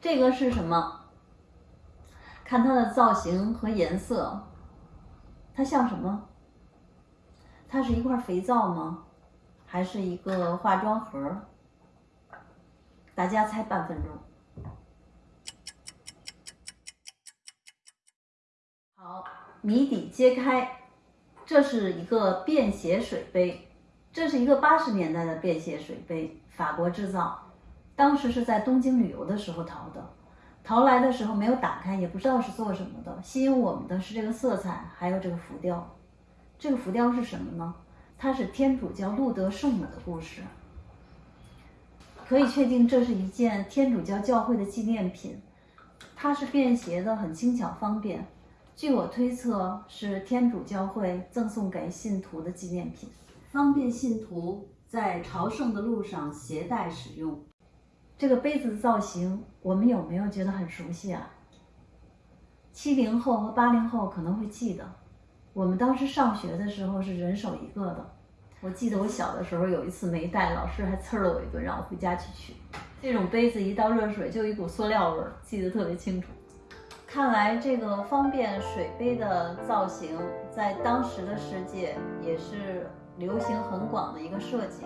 这个是什么？看它的造型和颜色，它像什么？它是一块肥皂吗？还是一个化妆盒？大家猜半分钟。好，谜底揭开，这是一个便携水杯，这是一个八十年代的便携水杯，法国制造，当时是在东京旅游的时候淘的，淘来的时候没有打开，也不知道是做什么的，吸引我们的是这个色彩，还有这个浮雕。这个浮雕是什么呢？它是天主教路德圣母的故事。可以确定这是一件天主教教会的纪念品，它是便携的，很轻巧方便。据我推测，是天主教会赠送给信徒的纪念品，方便信徒在朝圣的路上携带使用。这个杯子的造型，我们有没有觉得很熟悉啊？七零后和八零后可能会记得，我们当时上学的时候是人手一个的。我记得我小的时候有一次没带，老师还呲了我一顿，让我回家去取。这种杯子一倒热水就一股塑料味儿，记得特别清楚。看来这个方便水杯的造型，在当时的世界也是流行很广的一个设计。